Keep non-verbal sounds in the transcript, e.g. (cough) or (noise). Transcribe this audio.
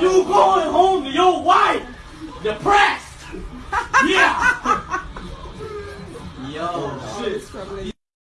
You going home to your wife depressed. (laughs) Yeah. Yo, shit.